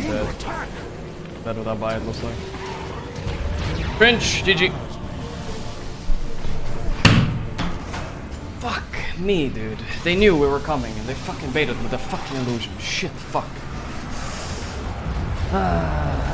dead. Dead without buy, it looks like. Cringe, GG. Fuck me, dude. They knew we were coming and they fucking baited with a fucking illusion. Shit, fuck. Ah.